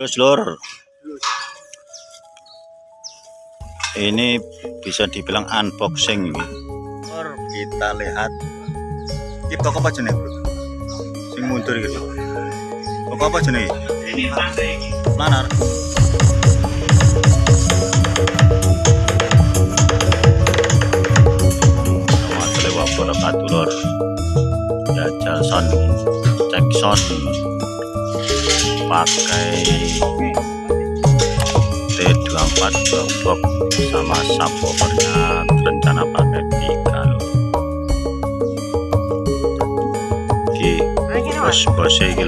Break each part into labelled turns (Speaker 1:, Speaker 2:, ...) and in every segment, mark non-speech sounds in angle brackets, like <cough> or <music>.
Speaker 1: Terus lur. Ini bisa dibilang unboxing ini. Lur, kita lihat. Ini toko apa jenis, Bro? Sing mundur gitu. Toko apa jenis?
Speaker 2: Ini Franda ini.
Speaker 1: Lanar. Assalamualaikum warahmatullahi wabarakatuh, lur. Jajal son, cek son pakai T24 box sama subwoofernya rencana pakai tiga lur. Ki bos bosnya iki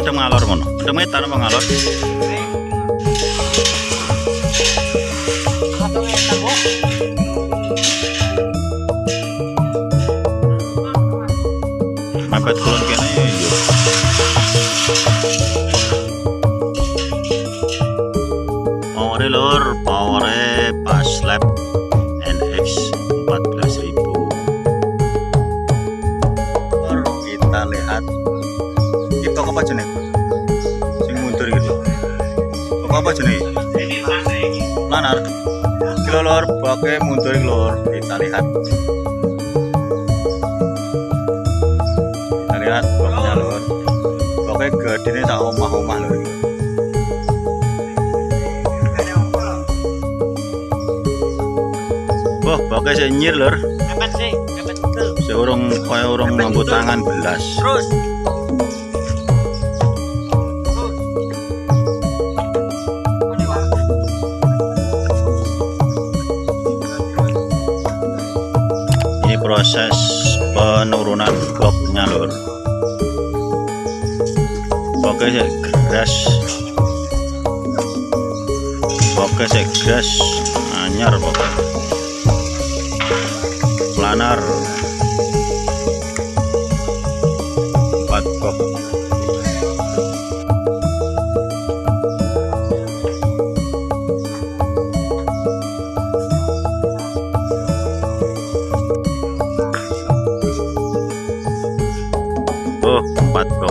Speaker 1: lur. Maksudnya madem ngalor ngono. Madem ngetan apa ngalor? Mepet kulon pakai mundur lor. Kita lihat. Kita lihat boxnya lor. Pakai gede nih tak omah-omah lor. Wah, pakai senyir lor.
Speaker 2: Kapan sih?
Speaker 1: Seorang kaya orang mampu tangan belas.
Speaker 2: Terus.
Speaker 1: Proses penurunan bloknya lor. Oke sih. Oke sih gas anyar pokoknya. Planar.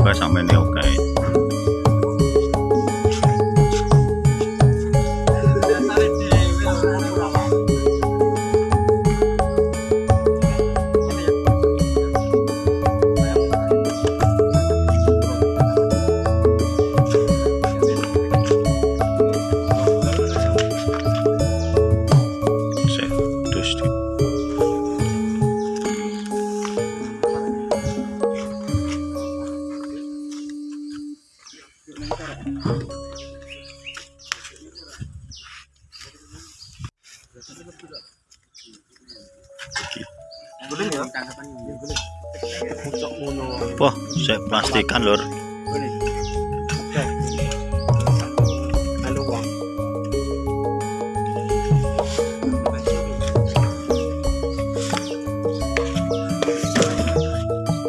Speaker 1: Empat pokoknya sampai ini oke. Plastikan lur.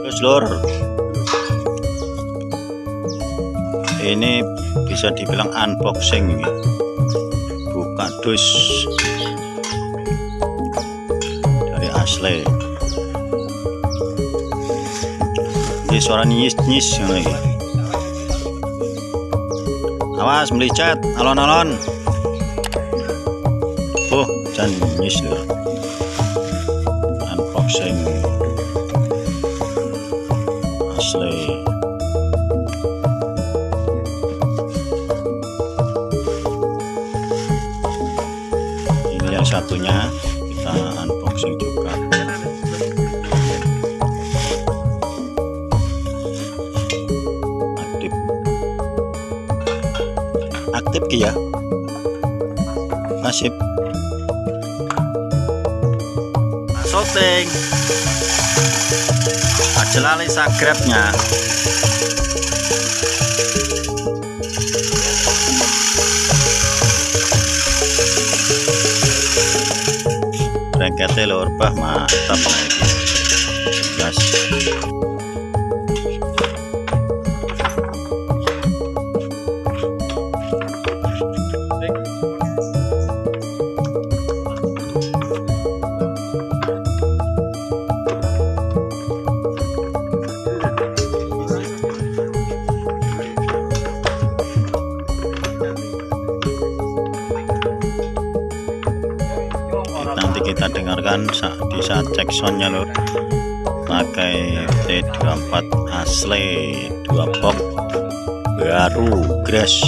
Speaker 1: Terus lur. Ini bisa dibilang unboxing ini. Buka dus dari asli. Ini suara nyis-nyis ngono iki. Awas melicet, alon-alon. Oh, jan nyis lur. Unboxing asli. Ini yang satunya Aktif ki ya. Nasib. Shooting. Aja lali subscribe-nya. Rengkete lur, bah mantap iki. gas soundnya lor pakai T24 asli dua box baru grass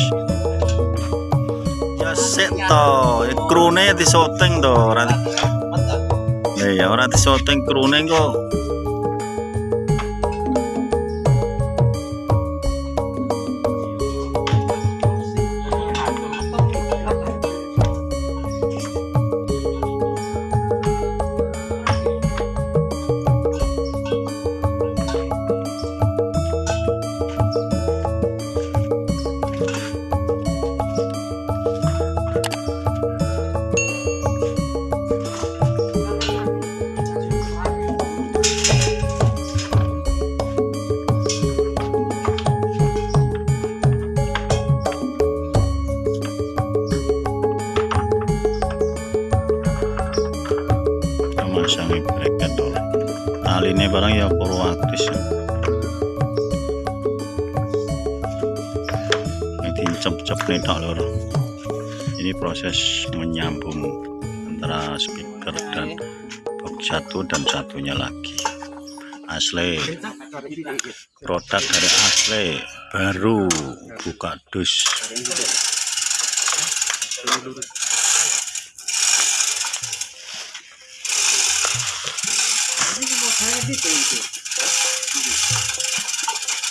Speaker 1: ya seto krune di shooting to ora ya ya ora di shooting krune kok nih tok lor ini proses menyambung antara speaker dan box satu dan satunya lagi. Asli. Produk dari asli. Baru buka dus.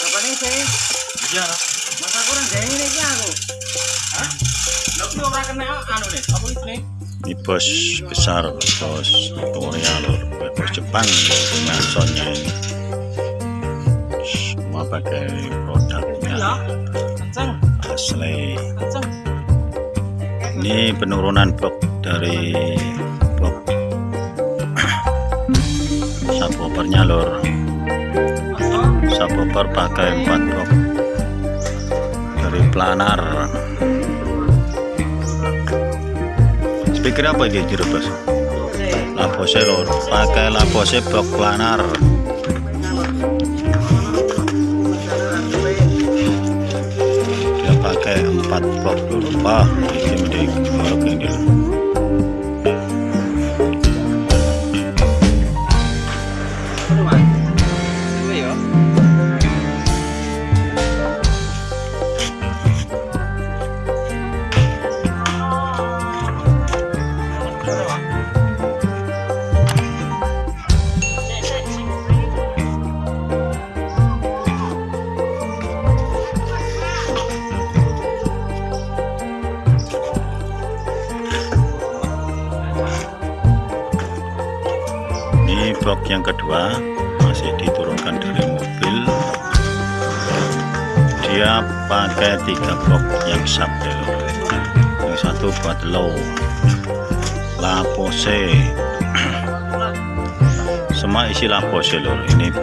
Speaker 2: Kapan ini. Saya?
Speaker 1: iya
Speaker 2: ini aja aku. Hah? Lo tuh orang kena anu nih, apa ini?
Speaker 1: ini bos besar bos Korea lor bos Jepang punya ini. Semua pakai produknya.
Speaker 2: Ya, kenceng,
Speaker 1: asli.
Speaker 2: Kenceng.
Speaker 1: ini penurunan box dari box subwoofernya lor subwoofer pakai 4 box dari planar. Speaker apa ini bos? Labose lor pakai labose box planar. Dia pakai 4 box dulu buat low lapose semua isi lapose lor ini.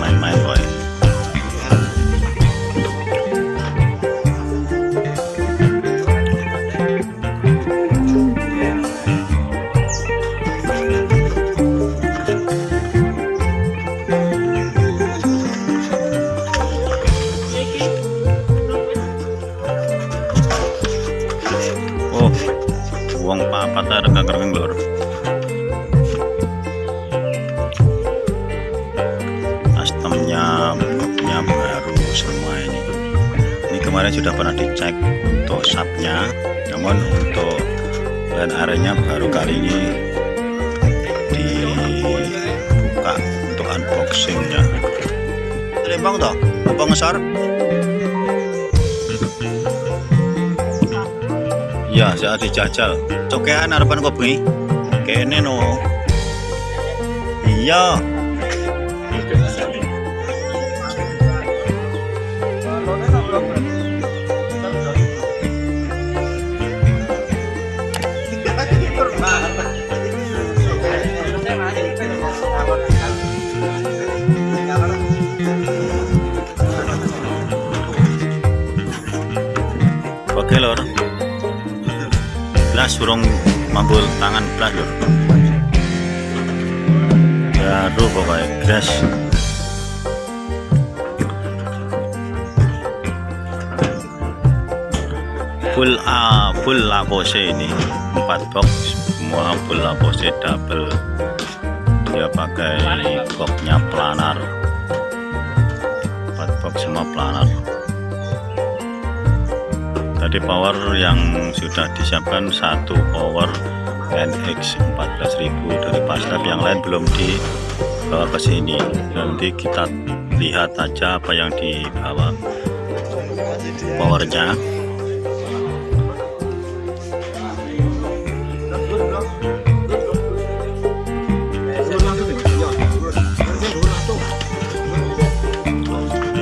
Speaker 1: Main-main lembang toh? Apa ngesar ya saya dijajal cokean harapan kopi kene no. Iya belas surung mampu tangan belas lor baru pokoknya gas. Full A full lapose ini. Empat box semua full lapose double. Dia pakai boxnya planar. Empat box semua planar tadi power yang sudah disiapkan satu power NX 14000 dari pasar yang lain belum dibawa ke sini. Nanti kita lihat aja apa yang dibawa powernya.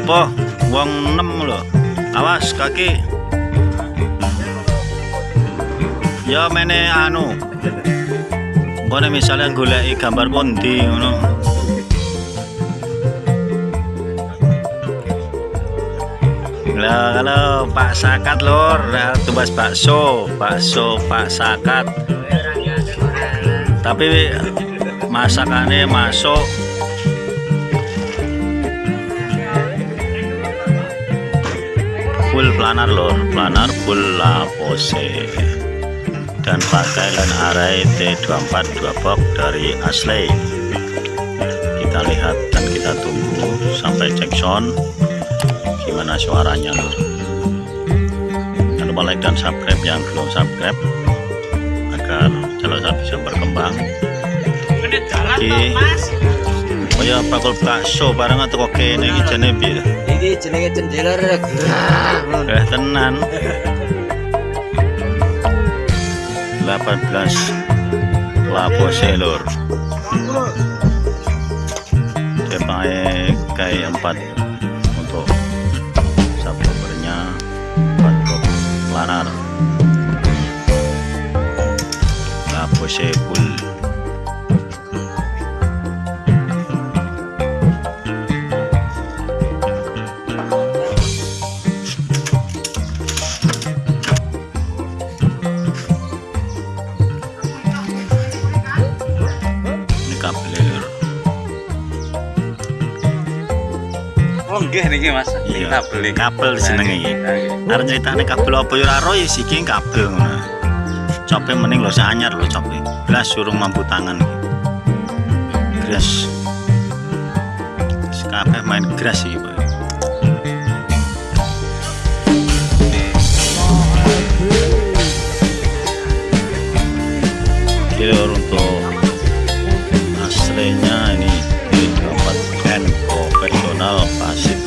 Speaker 1: Apa uang 6 loh. Awas kaki ya mene anu. Pokoknya misalnya goleki gambar pondi ngono. Lah kalau Pak Sakat lor. Tumbas bakso. Bakso Pak Sakat. Tapi masakannya masuk. Full planar lor. Planar full lapose dan pakai line array T24 2 box dari Ashley. Kita lihat dan kita tunggu sampai cek sound. Gimana suaranya? Lor jangan lupa like dan subscribe yang belum subscribe agar channel saya bisa berkembang. Oke. oh ya bakul bakso bareng atau kok kene iki jenenge piye
Speaker 3: Iki jenenge gerah.
Speaker 1: Eh tenan 18 lapose lur dia pakai kayak 4 untuk subwoofernya 4 box planar lapose full
Speaker 2: niki Mas.
Speaker 1: Iya.
Speaker 2: Kita beli.
Speaker 1: kabel seneng iki arep critane kabel apa ya? Ora ro ya iki kabel ngono. Cope mending lho anyar lho cope blas surung mampu tangan. Gras kabeh main gras iki Pak. Kilo untuk aslinya ini didapatkan profesional passive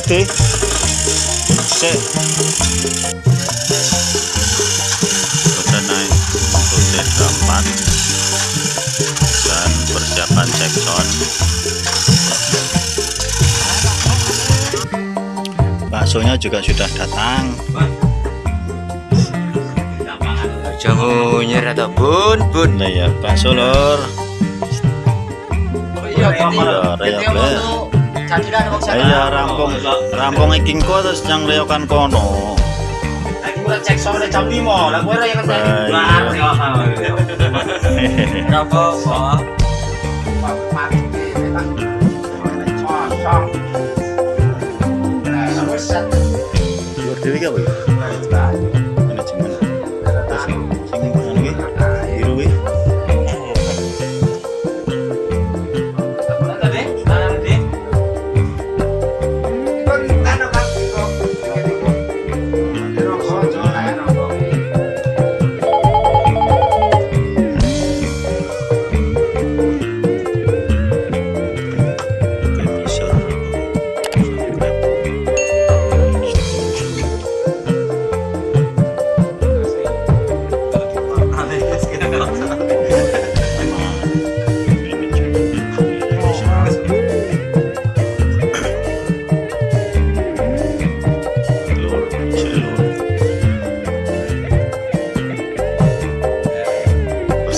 Speaker 1: tadi? Sik. Naik untuk T24 dan persiapan cek sound baksonya juga sudah datang
Speaker 3: atau bun bun.
Speaker 1: nah ya bakso lor
Speaker 3: Iya, gitu.
Speaker 1: Iya, Iya rampung. Rampung iki engko terus yang reokan kono.
Speaker 2: Aku udah cek soalnya jam 5 lah gue yang <laughs>
Speaker 1: dewi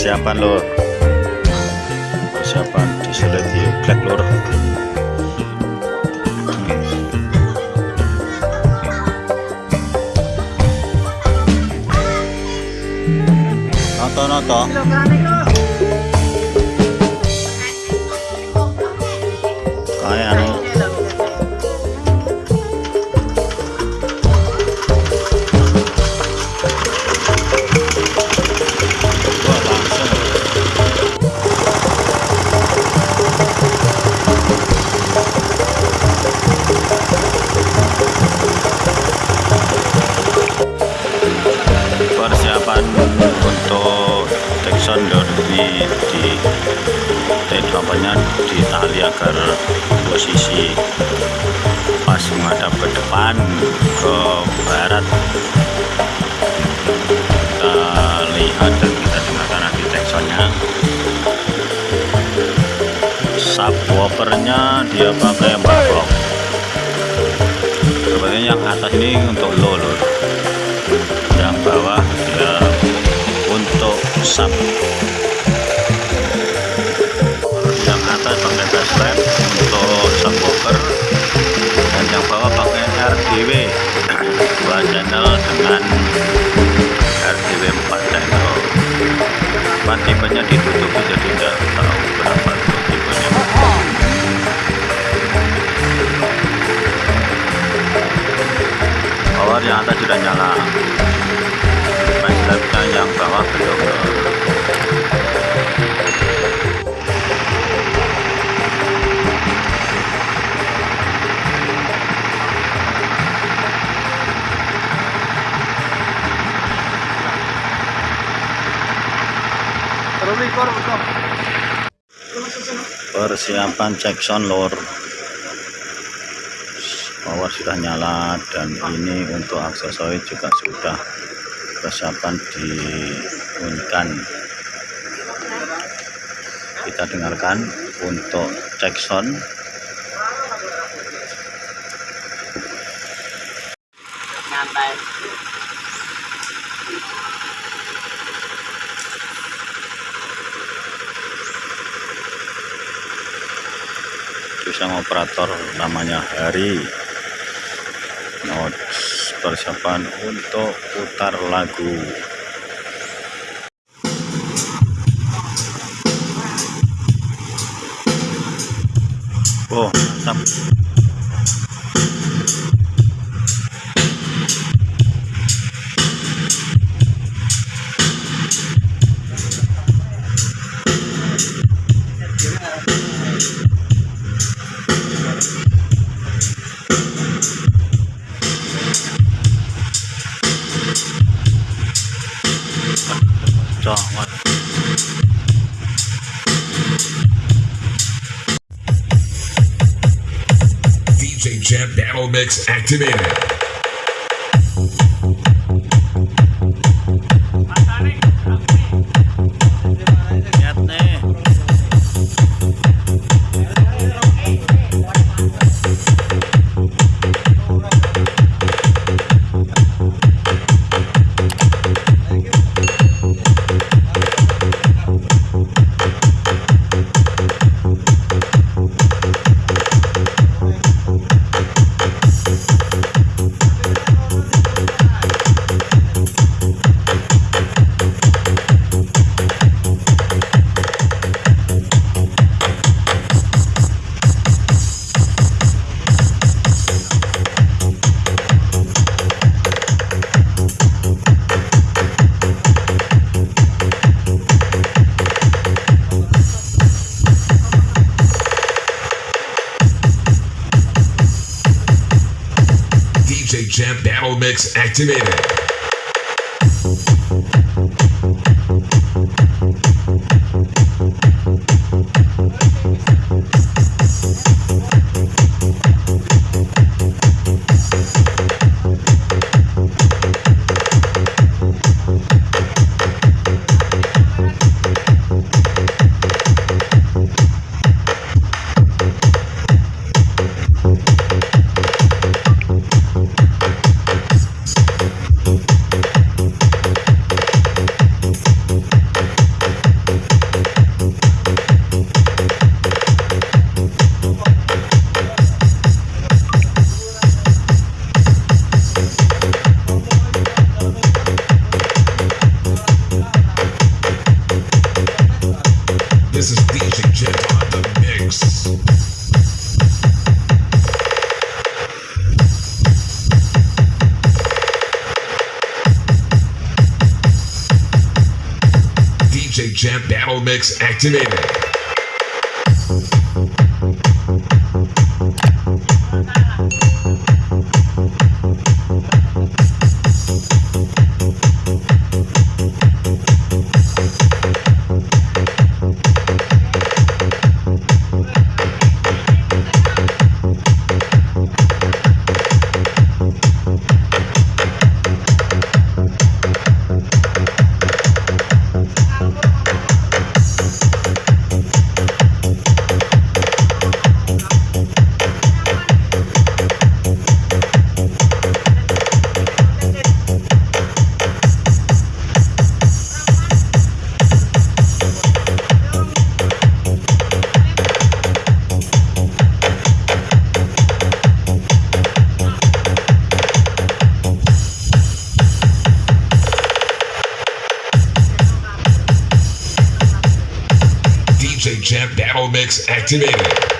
Speaker 1: Persiapan lur. Persiapan disulit di black lur. Noto noto. Kayak di di apanya di tali agar posisi pas menghadap ke depan ke barat. Kita lihat dan kita dengarkan nanti teksonnya subwoofernya dia pakai babok sebenarnya yang atas ini untuk low yang bawah dia untuk sub atas pakai bassline untuk subwoofer dan yang bawah pakai RDW dua channel dengan persiapan Jackson lor power sudah nyala dan ini untuk aksesoris juga sudah persiapan diunkan kita dengarkan untuk Jackson
Speaker 2: Nyantai.
Speaker 1: Bisa operator namanya Hari. Notes persiapan untuk putar lagu. Oh mantap
Speaker 4: Mix activated. Activated. Champ Battle Mix activated. Remix activated.